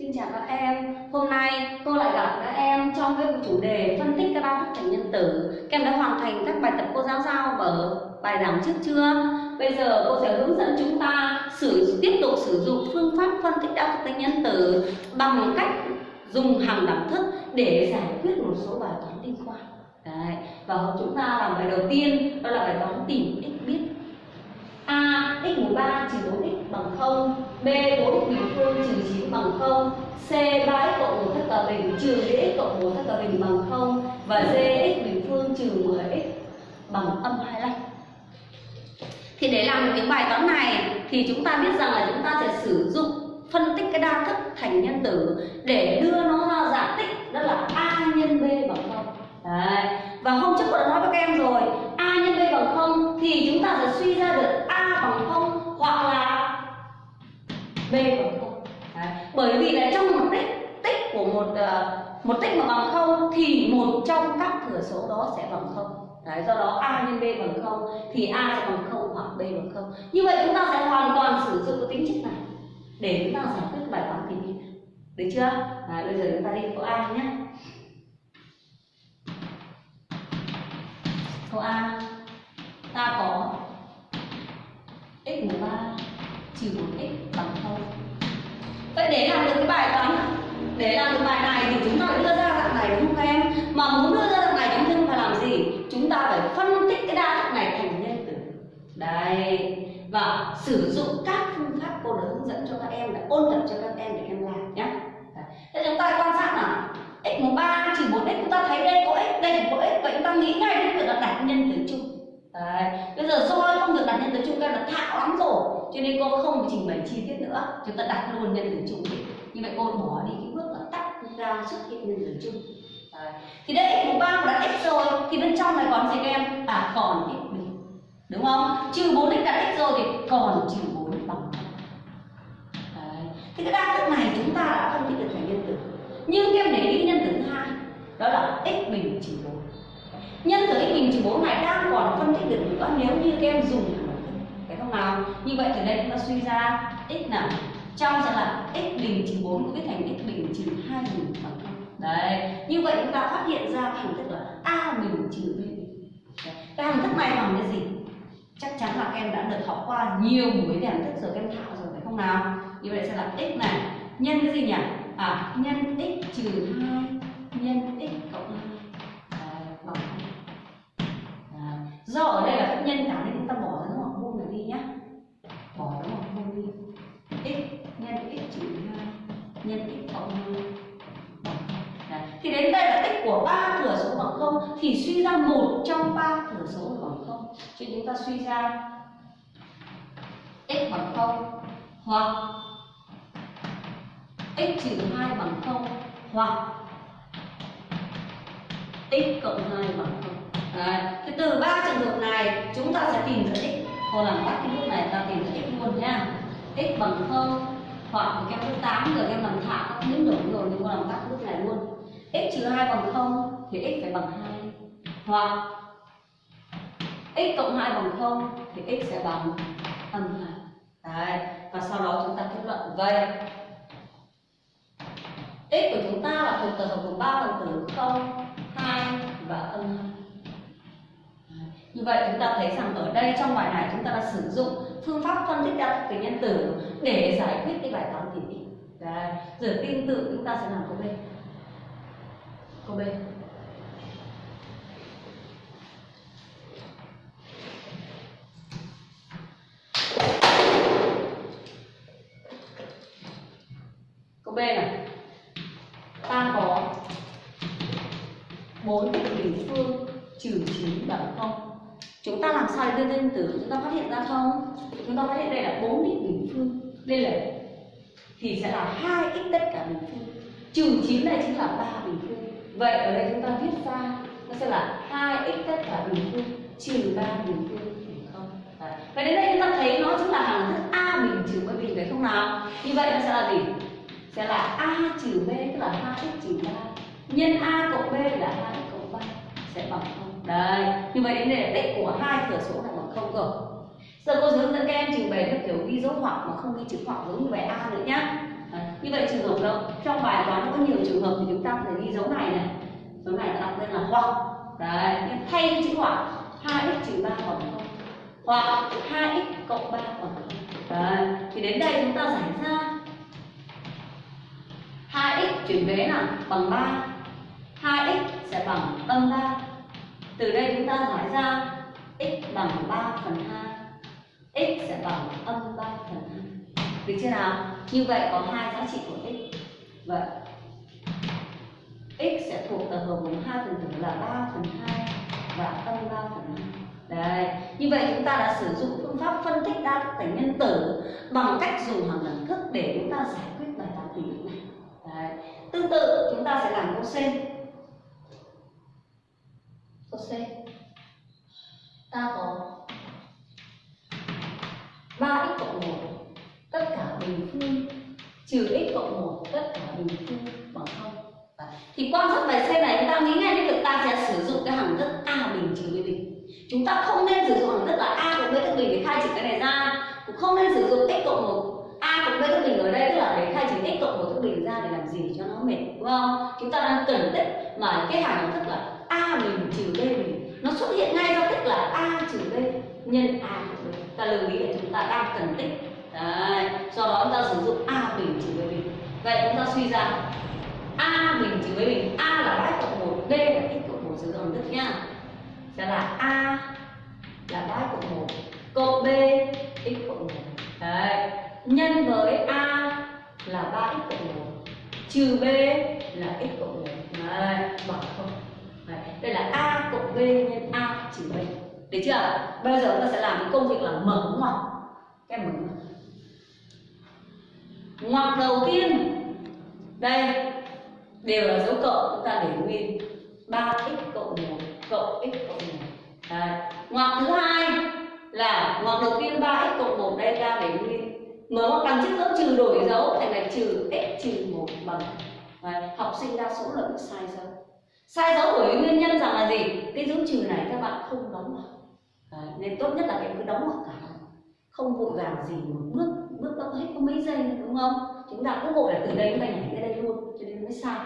Xin chào các em, hôm nay cô lại gặp các em trong cái chủ đề phân tích các đa thức thành nhân tử Các em đã hoàn thành các bài tập cô giáo giao ở bài giảng trước chưa? Bây giờ cô sẽ hướng dẫn chúng ta sử tiếp tục sử dụng phương pháp phân tích đa thức thành nhân tử bằng cách dùng hàm đẳng thức để giải quyết một số bài toán liên quan Đấy. Và chúng ta làm bài đầu tiên đó là bài toán tìm x biết A, x mũ 3 trừ 4x bằng 0 B 4x bình phương trừ 9 bằng 0 C 3x cộng 1 tất cả bình trừ x cộng 1 tất cả bình bằng 0 và D, x bình phương trừ 10x bằng âm 25 thì để làm được những bài toán này, thì chúng ta biết rằng là chúng ta sẽ sử dụng phân tích cái đa thức thành nhân tử để đưa nó ra giả tích, đó là a nhân b bằng không. Đấy và hôm trước cô đã nói với các em rồi a nhân b bằng không thì chúng ta sẽ suy ra được a bằng không hoặc là b bằng không. Đấy. bởi vì là trong một tích tích của một uh, một tích mà bằng không thì một trong các thừa số đó sẽ bằng không. Đấy, do đó a nhân b bằng không thì a sẽ bằng không hoặc b bằng không. Như vậy chúng ta sẽ hoàn toàn sử dụng cái tính chất này để chúng ta giải quyết bài toán tìm y được chưa? Đấy, bây giờ chúng ta đi câu a nhé. Câu a, ta có x mũ ba trừ một x bằng không vậy để làm được cái bài toán, để làm được bài này thì chúng ta đưa ra dạng này đúng không các em? Mà muốn đưa ra dạng này chúng ta phải làm gì? Chúng ta phải phân tích cái đa thức này thành nhân tử đây, và sử dụng các phương pháp cô đã hướng dẫn cho các em để ôn tập cho các em để em làm nhé thế chúng ta quan sát nào? X mũ ba trừ bốn x, chúng ta thấy đây có x, đây có x, vậy chúng ta nghĩ ngay đến việc là đặt nhân tử chung Đấy. Bây giờ soi không được đặt nhân tử chung các là thạo lắm rồi Cho nên cô không trình bày chi tiết nữa Chúng ta đặt luôn nhân tử chung đi Như vậy cô bỏ đi cái bước là tách ra xuất hiện nhân tử chung Đấy. Thì đây x mũ ba đã x rồi Thì bên trong này còn gì các em? À còn x bình Đúng không? Trừ 4x đã x rồi thì còn trừ 4 bằng Đấy. Thì cái đa thức này chúng ta đã phân tích được thành nhân tử Nhưng các em để ý nhân tử thứ hai Đó là x bình trừ 4 nhân tử x bình trừ 4 này đang còn phân tích được nữa, nếu như các em dùng phải không nào? Như vậy từ đây chúng ta suy ra x nào? Trong sẽ là x bình trừ 4 cũng viết thành x bình trừ 2 bình bằng không? Đấy, như vậy chúng ta phát hiện ra cái hình thức là a bình trừ b bình. Cái hình thức này bằng cái gì? Chắc chắn là các em đã được học qua nhiều buổi về hình thức rồi, các em thạo rồi, phải không nào? Như vậy sẽ là x này. Nhân cái gì nhỉ? À nhân x trừ 2 nhân x cộng do ở đây là phép nhân cả nên chúng ta bỏ dấu hoặc vuông này đi nhé bỏ dấu hoặc vuông đi. X, nhân x trừ hai, nhân x cộng hai. Thì đến đây là tích của ba thừa số bằng không thì suy ra một trong ba thừa số bằng không. Cho chúng ta suy ra x bằng không hoặc x trừ hai bằng không hoặc x cộng hai bằng không. Đấy. Thì từ ba trường hợp này chúng ta sẽ tìm ra x. Cô làm tắt cái lúc này ta tìm ra x luôn nhá. x bằng không hoặc các em lớp 8 giờ em làm thạo các biến đổi rồi nhưng cô làm tắt lúc này luôn. x trừ 2 bằng không thì x phải bằng 2 hoặc x cộng 2 bằng không thì x sẽ bằng âm 2. Đấy. Và sau đó chúng ta kết luận vậy x của chúng ta là thuộc tập hợp của ba phần tử 0, 2 và âm 2 như vậy chúng ta thấy rằng ở đây trong bài này chúng ta đã sử dụng phương pháp phân tích đa thức tính nhân tử để giải quyết cái bài toán tìm x. Đấy. Rồi tương tự chúng ta sẽ làm câu B. Câu B. Câu B này. Ta có 4 bình phương trừ 9 bằng 0 chúng ta làm sao để đưa lên tử chúng ta phát hiện ra không? Chúng ta phát hiện đây là bốn x bình phương. Đây là thì sẽ là hai x tất cả bình phương. Trừ chín này chính là ba bình phương. Vậy ở đây chúng ta viết ra, nó sẽ là hai x tất cả bình phương, trừ ba bình phương Đấy. Vậy đến đây chúng ta thấy nó chính là hằng thức A bình trừ B bình, phải không nào? Như vậy nó sẽ là gì? Sẽ là A trừ B, tức là hai x trừ ba. Nhân A cộng B là hai x cộng ba. Sẽ bằng không đấy, như vậy đến đây là của hai thừa số là bằng không rồi. Giờ cô hướng dẫn các em trình bày theo kiểu ghi dấu hoặc mà không ghi chữ hoặc giống như bài a nữa nhé như vậy trường hợp đâu? Trong bài toán có nhiều trường hợp thì chúng ta phải ghi dấu này này. Dấu này đặt tên là hoặc đấy nhưng thay chữ hoặc 2x trừ 3 bằng không. Hoặc 2x cộng 3 bằng không. Đấy, thì đến đây chúng ta giải ra. 2x chuyển vế là bằng 3 2x sẽ bằng âm 3 từ đây chúng ta giải ra x bằng 3 phần 2 x sẽ bằng âm 3 phần 2 được chưa nào như vậy có hai giá trị của x vậy x sẽ thuộc tập hợp gồm hai phần tử là 3 phần 2 và âm 3 phần 2 Đấy, như vậy chúng ta đã sử dụng phương pháp phân tích đa thức tính nhân tử bằng cách dùng hàng đẳng thức để chúng ta giải quyết bài toán tỷ lệ này. Đấy. Tương tự chúng ta sẽ làm câu C. Câu C. Ta có ba x cộng một, tất cả bình phương, trừ x cộng một, tất cả bình phương bằng không. Thì quan sát bài C này, chúng ta nghĩ ngay đến việc ta sẽ sử dụng cái hằng thức a bình trừ b bình. Chúng ta không nên sử dụng hằng thức là a cộng b thức bình để khai trừ cái này ra. Cũng không nên sử dụng x cộng một, a cộng b thức bình ở đây, tức là để khai trừ x cộng một thức bình ra để làm gì? Cho nó mệt, đúng không? Chúng ta đang cần tích mà cái hằng thức là a bình trừ b bình nó xuất hiện ngay do tích là a trừ b nhân a b ta lưu ý là chúng ta đang cần tích. Đấy. do đó chúng ta sử dụng a bình trừ b bình vậy chúng ta suy ra. A bình trừ b bình a là 3 cộng một, b là x cộng một sử dụng tích nhá. Sẽ là a là 3 cộng một cộng b x cộng một. Đấy. Nhân với a là 3x cộng 1 trừ b là x cộng 1 đấy. Bằng không? Đấy. đây là a cộng b nhân a trừ b. Được chưa? Bây giờ chúng ta sẽ làm cái công việc là mở ngoặc. Các em mở ngoặc. Ngoặc đầu tiên. Đây, đều là dấu cộng. Chúng ta để nguyên 3x cộng 1 cộng x cộng 1 Đấy. ngoặc thứ hai là ngoặc đầu tiên 3x cộng 1 đây, ta để nguyên. Mở ngoặc đằng trước dấu trừ đổi dấu thành là trừ x trừ 1 bằng. Đấy. học sinh đa số là bị sai dấu sai dấu bởi nguyên nhân rằng là gì? Cái dấu trừ này các bạn không đóng vào Đấy. nên tốt nhất là em cứ đóng vào cả. Không vội vàng gì một bước bước đó hết có mấy giây nữa, đúng không? Chúng ta cứ vội là từ đây mình nhảy tới đây luôn cho nên mới sai.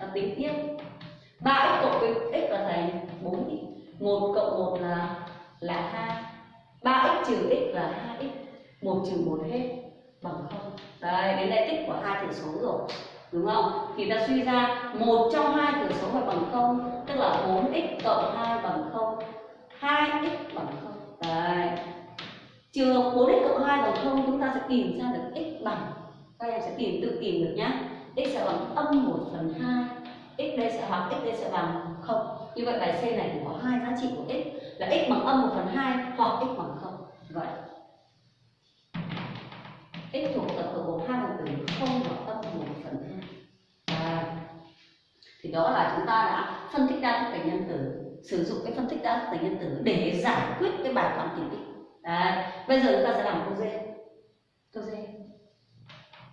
Và tính tiếp 3 x cộng với x là thành 4 x. 1 cộng 1 là là 2 3 x trừ x là 2 x. 1 trừ 1 hết bằng 0 đấy đến đây tích của hai thừa số rồi đúng không? Thì ta suy ra một trong hai thừa số phải bằng không, tức là 4x cộng 2 bằng không 2x bằng không. Đấy. Trường hợp 4x cộng 2 bằng không, chúng ta sẽ tìm ra được x bằng. Các em sẽ tìm, tự tìm được nhá. X sẽ bằng âm 1 phần 2 x đây sẽ hoặc x đây sẽ bằng không. Như vậy bài C này thì có hai giá trị của x, là x bằng âm 1 phần 2 hoặc x bằng không. Vậy. X thuộc tập hợp gồm hai phần tử 0 và thì đó là chúng ta đã phân tích đa thức thành nhân tử, sử dụng cái phân tích đa thức thành nhân tử để giải quyết cái bài toán tìm tích. Đấy. bây giờ chúng ta sẽ làm câu D câu D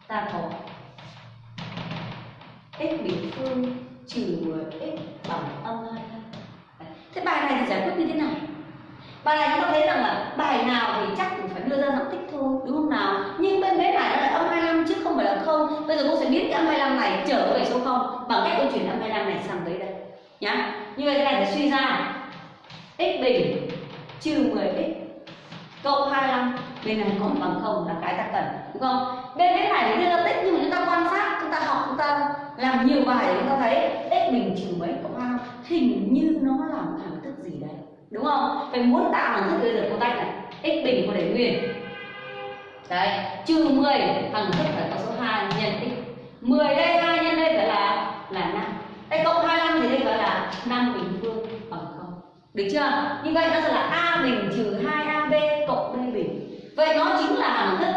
ta có x bình phương trừ 10x bằng âm hai. thế bài này thì giải quyết như thế nào bài này chúng ta thấy rằng là bài nào thì chắc cũng phải đưa ra giọng tích thôi, đúng không nào nhưng bên vế này nó là âm 25 chứ không phải là không bây giờ cô sẽ biến cái âm 25 này trở về số 0 bằng cách cô chuyển âm 25 này sang tới đây, nhá. Như vậy cái này sẽ suy ra. X bình trừ 10x cộng 25 bên này còn bằng không là cái ta cần, đúng không? Bên cái này thì đưa ra tích nhưng mà chúng ta quan sát, chúng ta học, chúng ta làm nhiều bài chúng ta thấy x bình trừ mấy cộng 25 hình như nó là một hằng thức gì đấy đúng không? Phải muốn tạo hằng thức bây giờ cô tách này. X bình cô để nguyên đấy trừ 10 hằng thức phải có số 2 nhân x 10 đây 2 nhân đây phải là là 5 đây, cộng 25 thì đây phải là 5 bình phương bằng không. Được chưa? Như vậy nó sẽ là a bình trừ 2ab cộng b bình. Vậy nó chính là hằng thức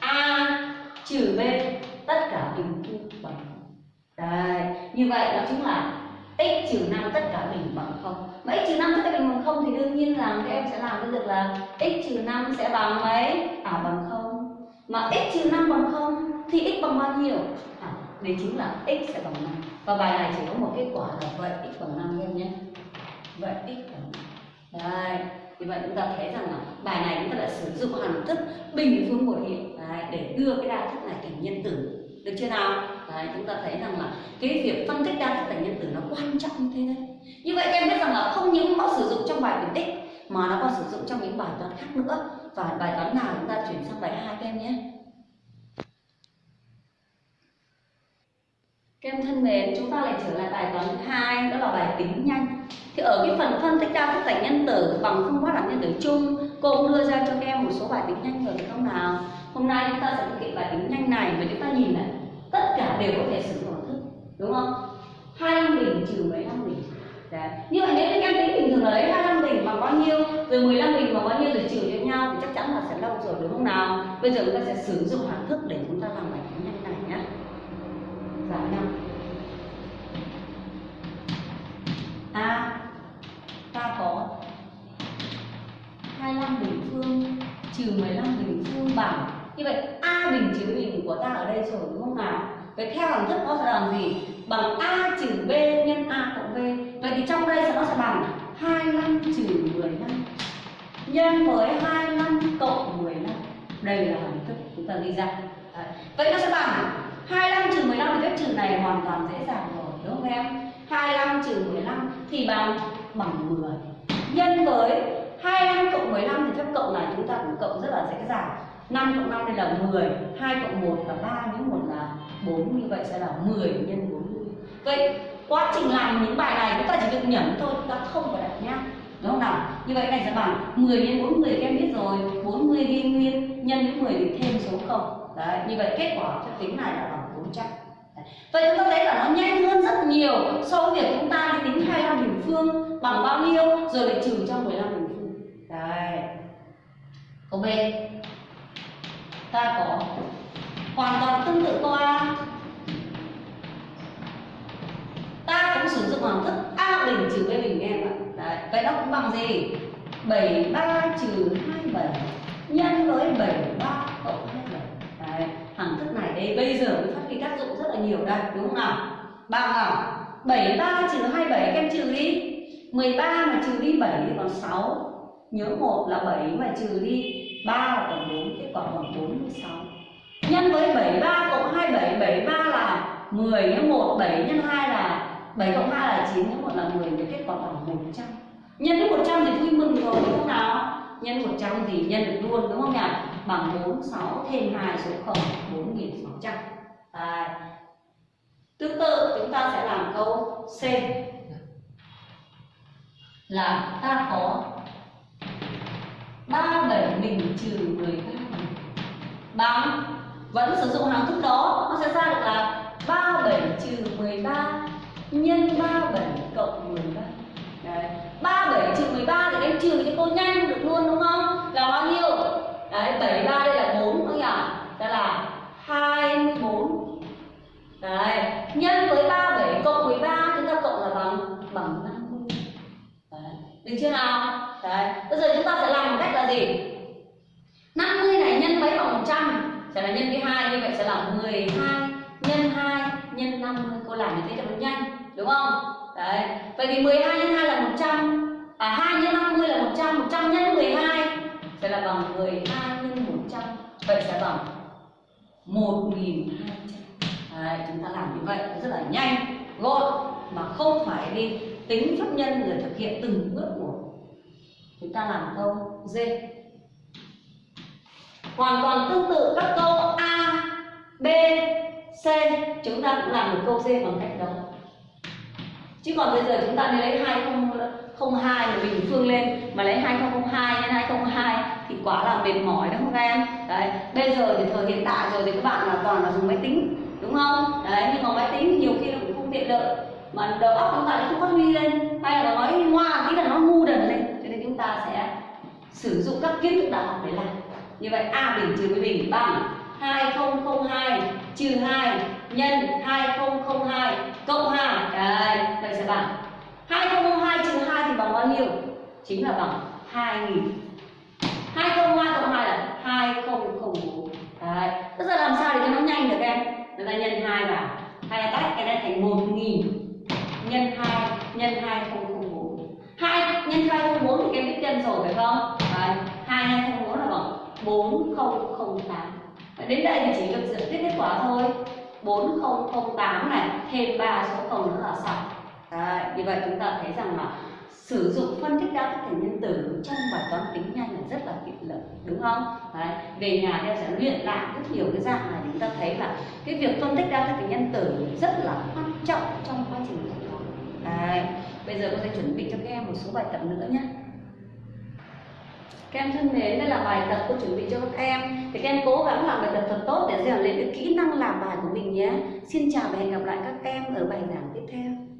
a trừ b, tất cả bình phương bằng đây như vậy nó chính là x trừ 5 tất cả bình bằng không. Mà x trừ 5 tất cả bình bằng không thì đương nhiên là các em sẽ làm cái việc là x trừ 5 sẽ bằng mấy? À bằng không mà x trừ 5 bằng không thì x bằng bao nhiêu? À, đấy chính là x sẽ bằng 5 và bài này chỉ có một kết quả là vậy x bằng 5 em nhé. Vậy x bằng 5 đây thì vậy chúng ta thấy rằng là bài này chúng ta đã sử dụng hằng thức bình phương một hiện. Đấy, để đưa cái đa thức này thành nhân tử được chưa nào? Đấy chúng ta thấy rằng là cái việc phân tích đa thức thành nhân tử nó quan trọng như thế đấy. Như vậy em biết rằng là không những nó sử dụng trong bài tuyển tích mà nó còn sử dụng trong những bài toán khác nữa và bài toán nào chúng ta chuyển sang bài hai các em nhé. Các em thân mến, chúng ta lại trở lại bài toán thứ hai, đó là bài tính nhanh. Thì ở cái phần phân tích đa thức thành nhân tử bằng phương pháp làm nhân tử chung, cô cũng đưa ra cho các em một số bài tính nhanh rồi phải không nào? Hôm nay chúng ta sẽ thực hiện bài tính nhanh này và chúng ta nhìn này. Tất cả đều có thể sử dụng thức, đúng không? 25 bình trừ 15 bình Dạ. Đấy. Như vậy nếu các em tính bình thường là lấy 25 bình bằng bao nhiêu, Rồi 15 bình bằng bao nhiêu rồi trừ cho nhau Thì chắc chắn là sẽ lâu rồi, đúng không nào? Bây giờ chúng ta sẽ sử dụng hàm thức để chúng ta làm bài tính nhanh này nhé Giảm dạ, nhau A à, Ta có 25 bình phương, trừ 15 bình phương bằng Như vậy, A bình trừ bình của ta ở đây rồi, đúng không nào? Vậy theo hàm thức nó sẽ làm gì? Bằng A trừ B nhân A cộng B. Vậy thì trong đây nó sẽ bằng 25 trừ 15 Nhân với 25 cộng 15 Đây là hàm thức chúng ta ghi ra. Đấy. Vậy nó sẽ bằng 25 trừ 15 thì phép trừ này hoàn toàn dễ dàng rồi, đúng không em? 25 trừ 15 thì bằng bằng 10 Nhân với 25 cộng 15 thì phép cộng này chúng ta cũng cộng rất là dễ dàng. 5 cộng 5 đây là 10 2 cộng 1 là 3 nếu 1 là 4 như vậy sẽ là 10 nhân 40 Vậy quá trình làm những bài này chúng ta chỉ việc nhẩm thôi, chúng ta không phải đặt nhá đúng không nào như vậy này sẽ bằng 10 nhân 40 các em biết rồi 40 ghi nguyên, nhân với 10 thì thêm số 0 đấy, như vậy kết quả cho tính này là bằng 400 Vậy chúng ta thấy là nó nhanh hơn rất nhiều so với việc chúng ta đi tính 25 bình phương bằng bao nhiêu, rồi lại trừ cho 15 bình phương. đấy Câu B. Ta có hoàn toàn tương tự câu A. dụng hàm thức A bình trừ B bình em ạ. Đấy. Vậy nó cũng bằng gì? 73 trừ 27 nhân với 73 cộng 27. Đấy hàm thức này đây, bây giờ mới phát huy tác dụng rất là nhiều đây, đúng không nào bằng nào 73 trừ 27 các em trừ đi 13 mà trừ đi 7 thì còn 6 nhớ một là 7 mà trừ đi 3 là còn 4 kết quả bằng 46 nhân với 73 cộng 27 73 là 10 nhớ 1 7 nhân 2 là 7 cộng 2 là 9 nhớ 1 là 10 thì kết quả bằng 100 nhân với 100 thì vui mừng rồi đúng không nào? Nhân 100 thì nhân được luôn đúng không nhỉ? Bằng 46 thêm 2 số 0 4600 à, tương tự chúng ta sẽ làm câu C. Là ta có 37 bình trừ 13 bằng vẫn sử dụng hàm thức đó nó sẽ ra được là 37 trừ 13 nhân 37 cộng 13 Đấy. 37 trừ 13 thì em trừ cho cô nhanh được luôn đúng không? Là bao nhiêu? Đấy, 73 đây là 4 đúng không nhỉ? Đó là 24 Đấy, nhân với 37 cộng 13 chúng ta cộng là bằng bằng 50 Đấy, được chưa nào? Đấy, bây giờ chúng ta sẽ làm một cách là gì? 50 này nhân mấy bằng 100 sẽ là nhân với 2 như vậy sẽ là 12 nhân 2 nhân 50 cô làm như thế cho nó nhanh đúng không? Đấy. Vậy thì 12 nhân 2 là 100 À 2 nhân 50 là 100 100 nhân 12 Sẽ là bằng 12 nhân 100 Vậy sẽ bằng 1200 Đấy, Chúng ta làm như vậy rất là nhanh Gọn Mà không phải đi tính pháp nhân rồi thực hiện từng bước một. Chúng ta làm câu D. Hoàn toàn tương tự các câu A, B, C. Chúng ta cũng làm được câu D bằng cách đó chứ còn bây giờ chúng ta nên lấy 2002 mà bình phương lên. Mà lấy 2002 nhân 2002 thì quá là mệt mỏi đúng không các em? Đấy, bây giờ thì thời hiện tại rồi thì các bạn là toàn là dùng máy tính, đúng không? Đấy, nhưng mà máy tính thì nhiều khi nó cũng không tiện lợi. Mà đầu óc chúng ta cũng không phát huy lên. Hay là nói ngoa tí là nó ngu đần lên. Cho nên chúng ta sẽ sử dụng các kiến thức đại học để làm. Như vậy a bình trừ với bình bằng 2002 trừ 2 nhân 2002 cộng 2 Đấy, vậy sẽ bằng. 2002 trừ 2 thì bằng bao nhiêu? Chính là bằng 2000 2002 cộng 2 là 2004 Đấy, bây giờ làm sao để cho nó nhanh được em? Chúng ta nhân 2 vào. Hay là tách cái này thành 1000 nhân 2 nhân 2004 2 nhân 2004 thì em biết nhân rồi phải không? Đấy, 2 nhân 2004 là bằng 4008 Đến đây thì chỉ được giải quyết kết quả thôi. 4008 này thêm 3 số 0 nữa là xong. Đấy, như vậy chúng ta thấy rằng là sử dụng phân tích đa thức thành nhân tử trong bài toán tính nhanh là rất là tiện lợi đúng không? Đấy, về nhà theo sẽ luyện lại rất nhiều cái dạng này chúng ta thấy là cái việc phân tích đa thức thành nhân tử rất là quan trọng trong quá trình dạy học bây giờ cô sẽ chuẩn bị cho các em một số bài tập nữa nhé các em thân mến, đây là bài tập cô chuẩn bị cho các em. Thì các em cố gắng làm bài tập thật tốt để rèn luyện cái kỹ năng làm bài của mình nhé. Xin chào và hẹn gặp lại các em ở bài giảng tiếp theo.